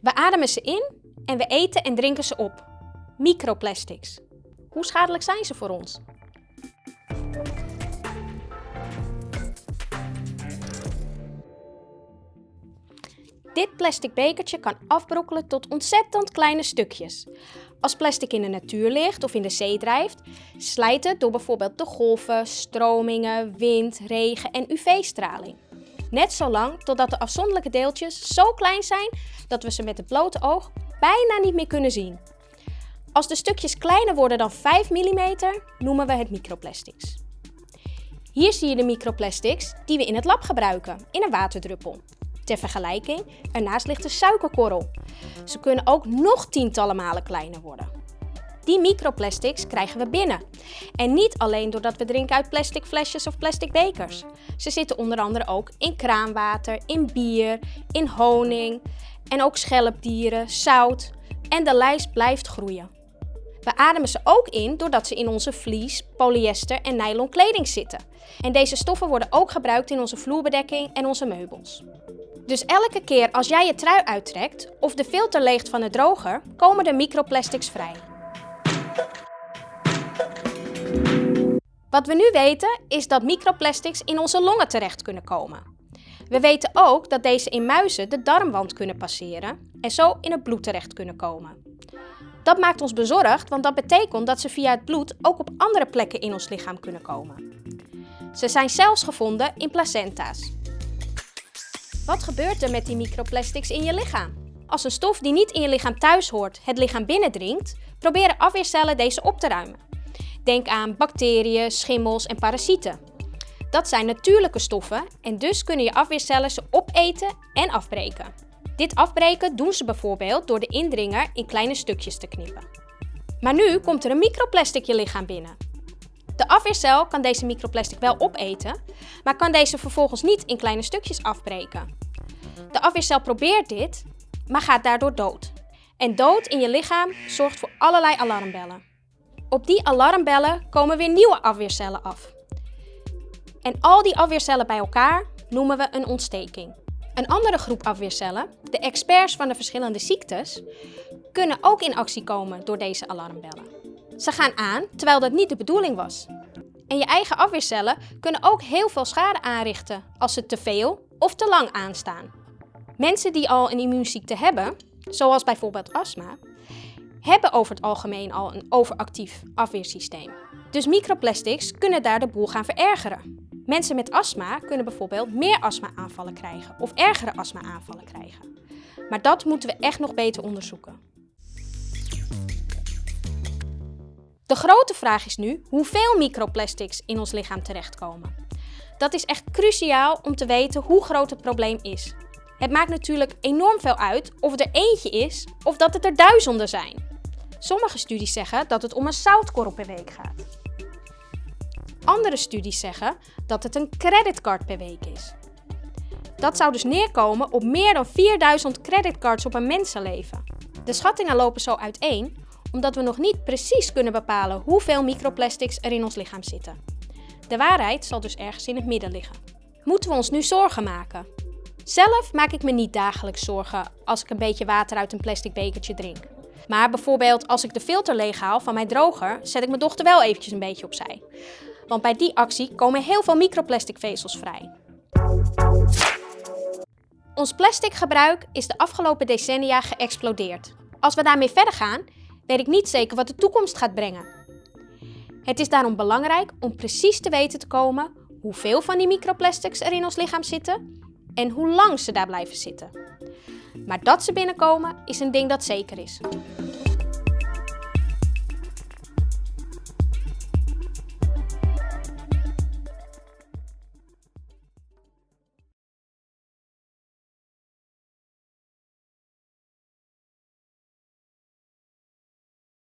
We ademen ze in en we eten en drinken ze op. Microplastics. Hoe schadelijk zijn ze voor ons? Dit plastic bekertje kan afbrokkelen tot ontzettend kleine stukjes. Als plastic in de natuur ligt of in de zee drijft, slijt het door bijvoorbeeld de golven, stromingen, wind, regen en UV-straling. Net zo lang totdat de afzonderlijke deeltjes zo klein zijn dat we ze met het blote oog bijna niet meer kunnen zien. Als de stukjes kleiner worden dan 5 mm, noemen we het microplastics. Hier zie je de microplastics die we in het lab gebruiken, in een waterdruppel. Ter vergelijking, ernaast ligt de suikerkorrel. Ze kunnen ook nog tientallen malen kleiner worden. Die microplastics krijgen we binnen. En niet alleen doordat we drinken uit plastic flesjes of plastic bekers. Ze zitten onder andere ook in kraanwater, in bier, in honing en ook schelpdieren, zout. En de lijst blijft groeien. We ademen ze ook in doordat ze in onze vlies, polyester en nylon kleding zitten. En deze stoffen worden ook gebruikt in onze vloerbedekking en onze meubels. Dus elke keer als jij je trui uittrekt of de filter leegt van de droger, komen er microplastics vrij. Wat we nu weten is dat microplastics in onze longen terecht kunnen komen. We weten ook dat deze in muizen de darmwand kunnen passeren en zo in het bloed terecht kunnen komen. Dat maakt ons bezorgd, want dat betekent dat ze via het bloed ook op andere plekken in ons lichaam kunnen komen. Ze zijn zelfs gevonden in placenta's. Wat gebeurt er met die microplastics in je lichaam? Als een stof die niet in je lichaam thuis hoort het lichaam binnendringt, proberen afweercellen deze op te ruimen. Denk aan bacteriën, schimmels en parasieten. Dat zijn natuurlijke stoffen en dus kunnen je afweercellen ze opeten en afbreken. Dit afbreken doen ze bijvoorbeeld door de indringer in kleine stukjes te knippen. Maar nu komt er een microplastic je lichaam binnen. De afweercel kan deze microplastic wel opeten, maar kan deze vervolgens niet in kleine stukjes afbreken. De afweercel probeert dit, maar gaat daardoor dood. En dood in je lichaam zorgt voor allerlei alarmbellen. Op die alarmbellen komen weer nieuwe afweercellen af. En al die afweercellen bij elkaar noemen we een ontsteking. Een andere groep afweercellen, de experts van de verschillende ziektes, kunnen ook in actie komen door deze alarmbellen. Ze gaan aan terwijl dat niet de bedoeling was. En je eigen afweercellen kunnen ook heel veel schade aanrichten als ze te veel of te lang aanstaan. Mensen die al een immuunziekte hebben, zoals bijvoorbeeld astma, hebben over het algemeen al een overactief afweersysteem. Dus microplastics kunnen daar de boel gaan verergeren. Mensen met astma kunnen bijvoorbeeld meer astma-aanvallen krijgen of ergere astma-aanvallen krijgen. Maar dat moeten we echt nog beter onderzoeken. De grote vraag is nu hoeveel microplastics in ons lichaam terechtkomen. Dat is echt cruciaal om te weten hoe groot het probleem is. Het maakt natuurlijk enorm veel uit of er eentje is of dat het er duizenden zijn. Sommige studies zeggen dat het om een zoutkorrel per week gaat. Andere studies zeggen dat het een creditcard per week is. Dat zou dus neerkomen op meer dan 4000 creditcards op een mensenleven. De schattingen lopen zo uiteen omdat we nog niet precies kunnen bepalen hoeveel microplastics er in ons lichaam zitten. De waarheid zal dus ergens in het midden liggen. Moeten we ons nu zorgen maken? Zelf maak ik me niet dagelijks zorgen als ik een beetje water uit een plastic bekertje drink. Maar bijvoorbeeld als ik de filter leeghaal van mijn droger, zet ik mijn dochter wel eventjes een beetje opzij. Want bij die actie komen heel veel microplastic vezels vrij. Ons plasticgebruik is de afgelopen decennia geëxplodeerd. Als we daarmee verder gaan, weet ik niet zeker wat de toekomst gaat brengen. Het is daarom belangrijk om precies te weten te komen hoeveel van die microplastics er in ons lichaam zitten en hoe lang ze daar blijven zitten. Maar dat ze binnenkomen is een ding dat zeker is.